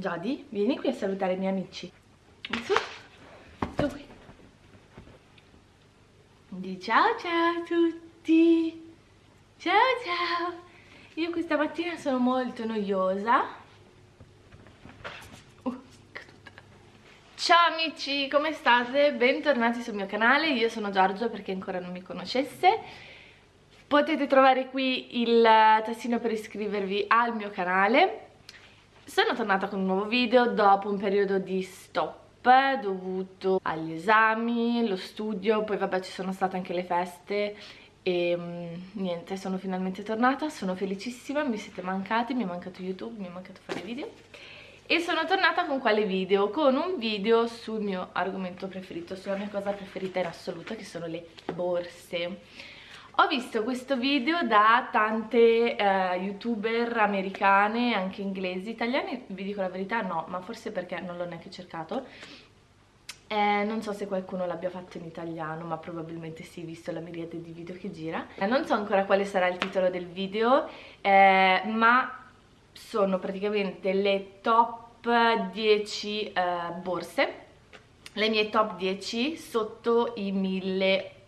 Giadi, vieni qui a salutare i miei amici. Su, su qui. Di ciao ciao a tutti. Ciao ciao. Io questa mattina sono molto noiosa. Uh, ciao amici, come state? Bentornati sul mio canale, io sono Giorgio per chi ancora non mi conoscesse Potete trovare qui il tastino per iscrivervi al mio canale Sono tornata con un nuovo video dopo un periodo di stop dovuto agli esami, lo studio, poi vabbè ci sono state anche le feste e um, niente, sono finalmente tornata, sono felicissima, mi siete mancati, mi è mancato YouTube, mi è mancato fare video e sono tornata con quale video? Con un video sul mio argomento preferito, sulla mia cosa preferita in assoluto che sono le borse ho visto questo video da tante eh, youtuber americane, anche inglesi, italiane vi dico la verità no, ma forse perché non l'ho neanche cercato eh, non so se qualcuno l'abbia fatto in italiano, ma probabilmente sì, visto la miriade di video che gira. Eh, non so ancora quale sarà il titolo del video, eh, ma sono praticamente le top 10 eh, borse, le mie top 10 sotto i 1000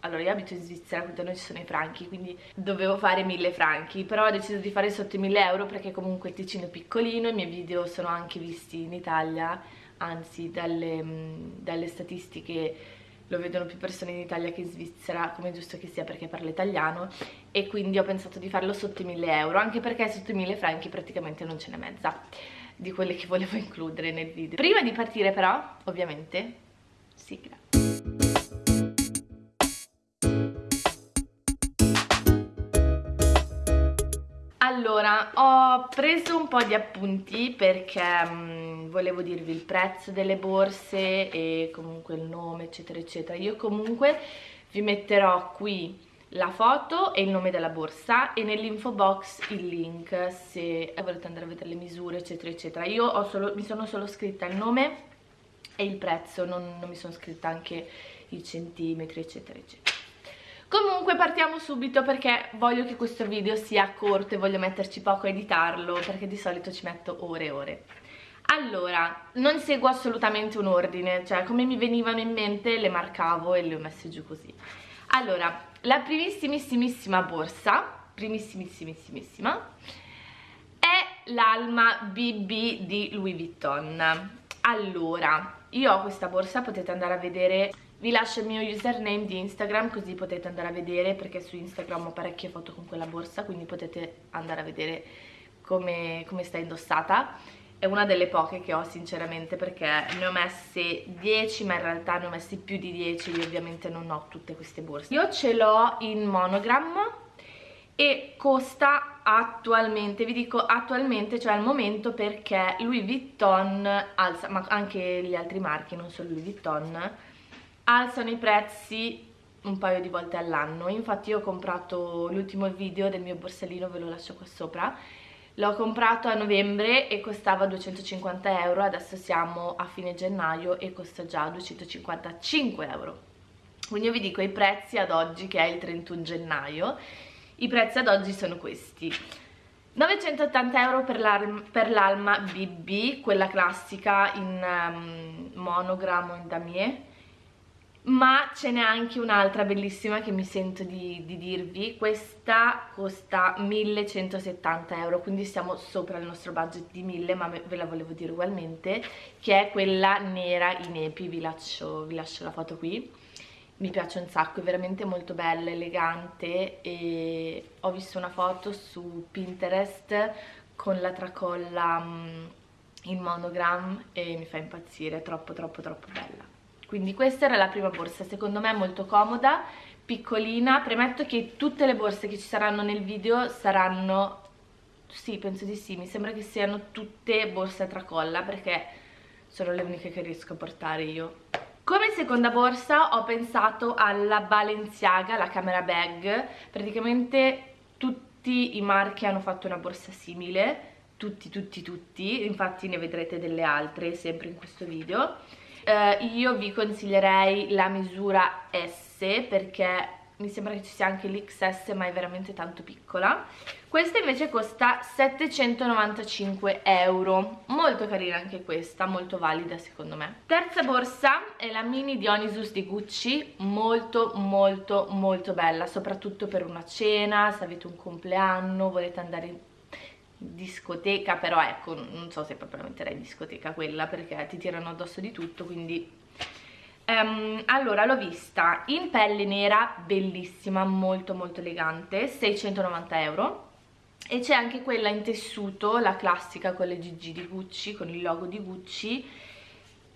allora io abito in Svizzera, quindi da noi ci sono i franchi, quindi dovevo fare 1000 franchi, però ho deciso di fare sotto i 1000 euro perché comunque il Ticino è piccolino, i miei video sono anche visti in Italia, anzi dalle, dalle statistiche lo vedono più persone in Italia che in Svizzera, come è giusto che sia perché parlo italiano, e quindi ho pensato di farlo sotto i 1000 euro, anche perché sotto i 1000 franchi praticamente non ce n'è mezza di quelle che volevo includere nel video. Prima di partire però, ovviamente, sigla. Allora, ho preso un po' di appunti perché mh, volevo dirvi il prezzo delle borse e comunque il nome eccetera eccetera. Io comunque vi metterò qui la foto e il nome della borsa e nell'info box il link se volete andare a vedere le misure eccetera eccetera. Io solo, mi sono solo scritta il nome e il prezzo, non, non mi sono scritta anche i centimetri eccetera eccetera. Comunque partiamo subito perché voglio che questo video sia corto e voglio metterci poco a editarlo perché di solito ci metto ore e ore. Allora, non seguo assolutamente un ordine, cioè come mi venivano in mente le marcavo e le ho messe giù così. Allora, la primissimissima borsa, primissimissimissima, è l'Alma BB di Louis Vuitton. Allora, io ho questa borsa, potete andare a vedere vi lascio il mio username di Instagram così potete andare a vedere perché su Instagram ho parecchie foto con quella borsa quindi potete andare a vedere come, come sta indossata. È una delle poche che ho sinceramente perché ne ho messe 10 ma in realtà ne ho messi più di 10 io ovviamente non ho tutte queste borse. Io ce l'ho in monogram e costa attualmente, vi dico attualmente, cioè al momento perché Louis Vuitton alza, ma anche gli altri marchi, non solo Louis Vuitton alzano i prezzi un paio di volte all'anno. Infatti io ho comprato l'ultimo video del mio borsellino ve lo lascio qua sopra. L'ho comprato a novembre e costava 250 euro adesso siamo a fine gennaio e costa già 255 euro. Quindi io vi dico i prezzi ad oggi che è il 31 gennaio. I prezzi ad oggi sono questi. 980 euro per l'Alma BB, quella classica in um, monogrammo in damier ma ce n'è anche un'altra bellissima che mi sento di, di, dirvi. Questa costa 1170 euro quindi siamo sopra il nostro budget di 1000 ma ve la volevo dire ugualmente che è quella nera in epi vi lascio, vi lascio la foto qui. Mi piace un sacco, è veramente molto bella, elegante e ho visto una foto su Pinterest con la tracolla mm, in monogram e mi fa impazzire, è troppo troppo troppo bella quindi questa era la prima borsa, secondo me molto comoda, piccolina, premetto che tutte le borse che ci saranno nel video saranno, sì penso di sì, mi sembra che siano tutte borse a tracolla perché sono le uniche che riesco a portare io. Come seconda borsa ho pensato alla Balenciaga, la camera bag, praticamente tutti i marchi hanno fatto una borsa simile, tutti tutti tutti, infatti ne vedrete delle altre sempre in questo video eh, io vi consiglierei la misura S perché mi sembra che ci sia anche l'XS ma è veramente tanto piccola. Questa invece costa 795 euro. Molto carina anche questa molto valida secondo me. Terza borsa è la mini Dionysus di Gucci. Molto molto molto bella soprattutto per una cena se avete un compleanno volete andare discoteca però ecco non so se proprio metterei discoteca quella perché ti tirano addosso di tutto quindi Um, allora l'ho vista in pelle nera bellissima molto molto elegante 690 euro. E c'è anche quella in tessuto la classica con le GG di Gucci con il logo di Gucci.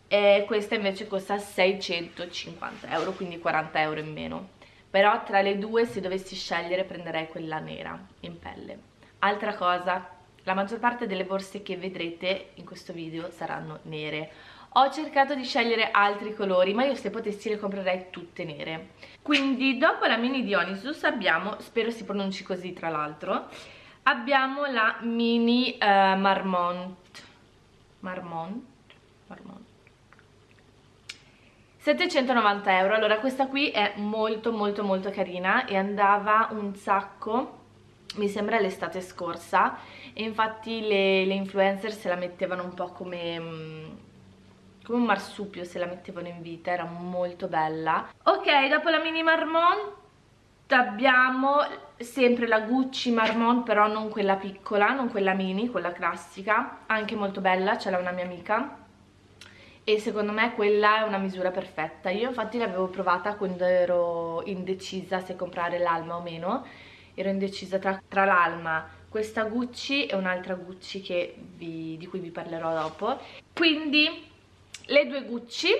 E questa invece costa 650 euro quindi 40 euro in meno. Però tra le due se dovessi scegliere prenderei quella nera in pelle. Altra cosa la maggior parte delle borse che vedrete in questo video saranno nere. Ho cercato di scegliere altri colori ma io se potessi le comprerei tutte nere. Quindi dopo la mini Dionysus abbiamo, spero si pronunci così tra l'altro abbiamo la mini uh, Marmont. Marmont? Marmont. 790 euro, allora questa qui è molto molto molto carina e andava un sacco mi sembra l'estate scorsa e infatti le, le influencer se la mettevano un po' come mm, come un marsupio se la mettevano in vita, era molto bella. Ok, dopo la mini Marmont abbiamo sempre la Gucci Marmont, però non quella piccola, non quella mini, quella classica, anche molto bella, ce l'ha una mia amica. E secondo me quella è una misura perfetta. Io infatti l'avevo provata quando ero indecisa se comprare l'Alma o meno. Ero indecisa tra, tra l'Alma, questa Gucci e un'altra Gucci vi, di cui vi parlerò dopo. Quindi le due Gucci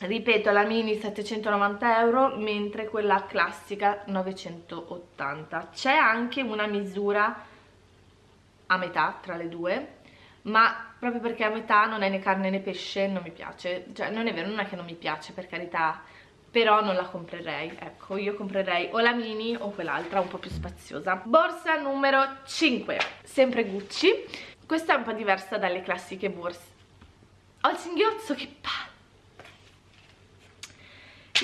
ripeto la mini 790 euro mentre quella classica 980 c'è anche una misura a metà tra le due ma proprio perché a metà non è né carne né pesce non mi piace. Cioè non è vero, non è che non mi piace per carità però non la comprerei ecco io comprerei o la mini o quell'altra un po' più spaziosa. Borsa numero 5 sempre Gucci. Questa è un po' diversa dalle classiche borse. Ho il singhiozzo, che palle!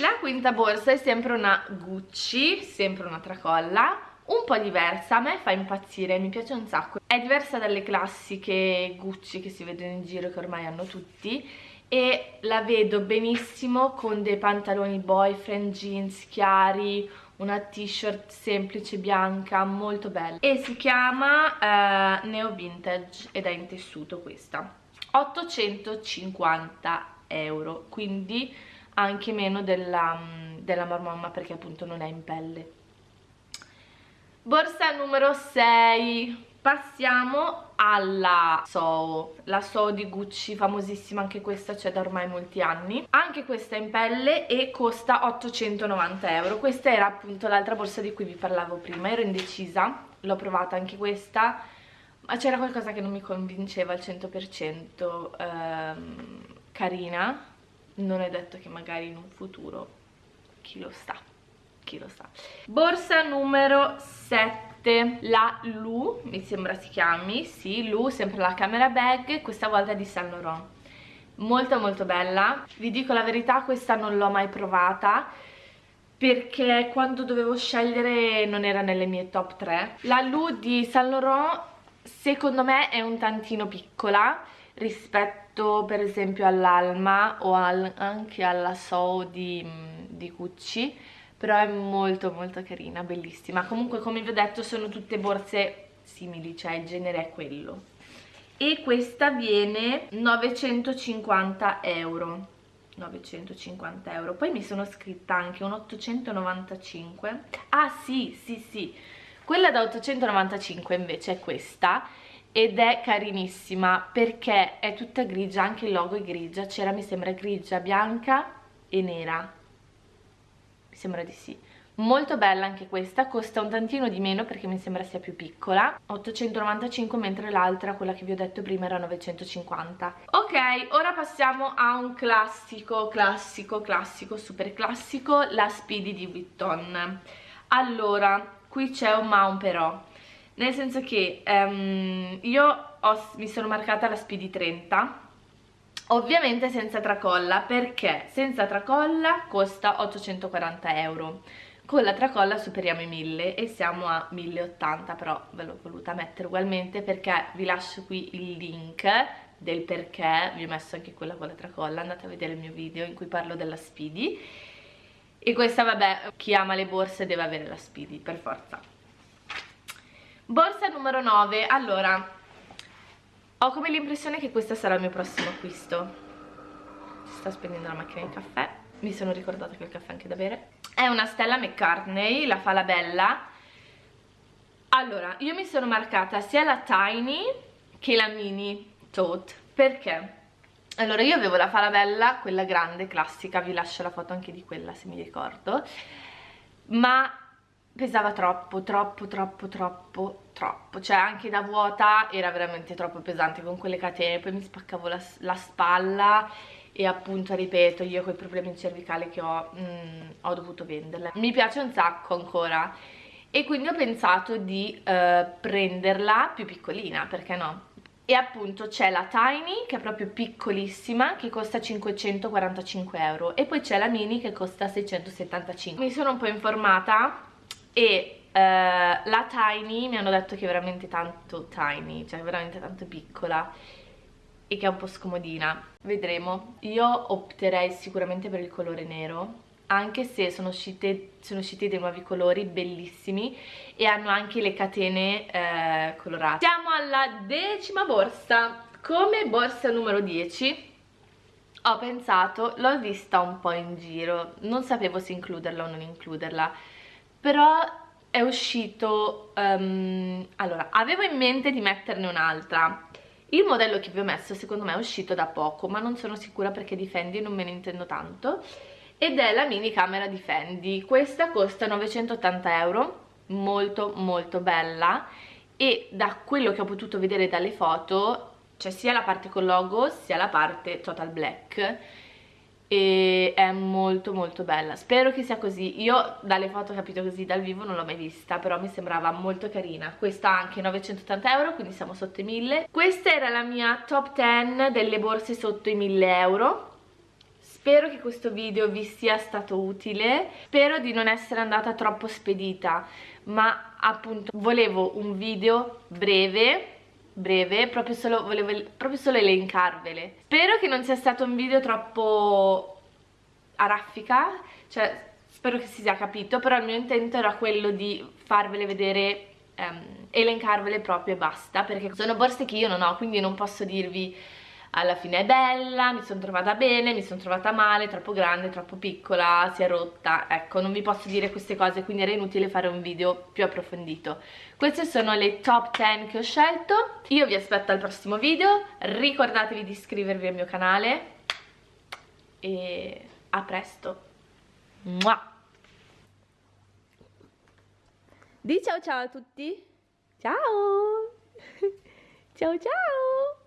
La quinta borsa è sempre una Gucci, sempre una tracolla, un po' diversa, a me fa impazzire, mi piace un sacco. È diversa dalle classiche Gucci che si vedono in giro, che ormai hanno tutti, e la vedo benissimo con dei pantaloni boyfriend, jeans chiari, una t-shirt semplice bianca, molto bella. E si chiama uh, Neo Vintage ed è in tessuto questa. 850 euro quindi anche meno della, mm, della Marmomma perché appunto non è in pelle borsa numero 6 passiamo alla Soho la Soho di Gucci famosissima anche questa c'è da ormai molti anni. Anche questa è in pelle e costa 890 euro. Questa era appunto l'altra borsa di cui vi parlavo prima ero indecisa l'ho provata anche questa ma c'era qualcosa che non mi convinceva al 100% ehm, carina. Non è detto che magari in un futuro chi lo sa chi lo sa. Borsa numero 7 la Lu mi sembra si chiami sì Lu sempre la camera bag questa volta di Saint Laurent. Molto molto bella. Vi dico la verità questa non l'ho mai provata perché quando dovevo scegliere non era nelle mie top 3 la Lu di Saint Laurent secondo me è un tantino piccola rispetto per esempio all'Alma o al, anche alla So di, di Gucci però è molto molto carina, bellissima. Comunque come vi ho detto sono tutte borse simili, cioè il genere è quello. E questa viene 950 euro. 950 euro. Poi mi sono scritta anche un 895 ah sì sì sì. Quella da 895 invece è questa ed è carinissima perché è tutta grigia, anche il logo è grigia, c'era mi sembra grigia, bianca e nera, sembra di sì. Molto bella anche questa, costa un tantino di meno perché mi sembra sia più piccola, 895 mentre l'altra, quella che vi ho detto prima, era 950. Ok, ora passiamo a un classico, classico, classico, super classico, la Speedy di Vuitton. Allora, qui c'è un ma un però nel senso che um, io ho, mi sono marcata la Speedy 30 ovviamente senza tracolla perché senza tracolla costa 840 euro. Con la tracolla superiamo i 1000 e siamo a 1080 però ve l'ho voluta mettere ugualmente perché vi lascio qui il link del perché. Vi ho messo anche quella con la tracolla andate a vedere il mio video in cui parlo della Speedy. E questa vabbè chi ama le borse deve avere la Speedy per forza. Borsa numero 9 allora ho come l'impressione che questo sarà il mio prossimo acquisto. Si sta spegnendo la macchina di caffè. Mi sono ricordata che ho il caffè anche da bere. È una Stella McCartney, la fa la bella. Allora, io mi sono marcata sia la Tiny che la Mini Tote. Perché? allora io avevo la Falabella, quella grande, classica. Vi lascio la foto anche di quella se mi ricordo. Ma pesava troppo, troppo, troppo, troppo, troppo. Cioè anche da vuota era veramente troppo pesante con quelle catene. Poi mi spaccavo la, la spalla e appunto ripeto io con i problemi cervicali che ho mm, ho dovuto venderla mi piace un sacco ancora. E quindi ho pensato di uh, prenderla più piccolina perché no? E appunto c'è la Tiny che è proprio piccolissima che costa 545 euro. E poi c'è la Mini che costa 675 mi sono un po' informata e uh, la Tiny mi hanno detto che è veramente tanto tiny cioè veramente tanto piccola e che è un po' scomodina. Vedremo. Io opterei sicuramente per il colore nero anche se sono, uscite, sono usciti dei nuovi colori bellissimi e hanno anche le catene eh, colorate. Siamo alla decima borsa. Come borsa numero 10 ho pensato, l'ho vista un po' in giro. Non sapevo se includerla o non includerla però è uscito um, allora, avevo in mente di metterne un'altra. Il modello che vi ho messo secondo me è uscito da poco ma non sono sicura perché di Fendi non me ne intendo tanto ed è la mini camera di Fendi questa costa 980 euro molto molto bella e da quello che ho potuto vedere dalle foto c'è sia la parte con logo sia la parte total black e è molto molto bella. Spero che sia così. Io dalle foto ho capito così dal vivo non l'ho mai vista però mi sembrava molto carina. Questa anche 980 euro quindi siamo sotto i 1000 questa era la mia top 10 delle borse sotto i 1000 euro. Spero che questo video vi sia stato utile, spero di non essere andata troppo spedita, ma appunto volevo un video breve breve, proprio solo, volevo proprio solo elencarvele. Spero che non sia stato un video troppo a raffica, cioè spero che si sia capito, però il mio intento era quello di farvele vedere, um, elencarvele proprio e basta, perché sono borse che io non ho, quindi non posso dirvi alla fine è bella, mi sono trovata bene, mi sono trovata male, troppo grande, troppo piccola, si è rotta, ecco non vi posso dire queste cose quindi era inutile fare un video più approfondito. Queste sono le top 10 che ho scelto, io vi aspetto al prossimo video, ricordatevi di iscrivervi al mio canale e a presto. Mua! Di ciao ciao a tutti! Ciao! ciao ciao!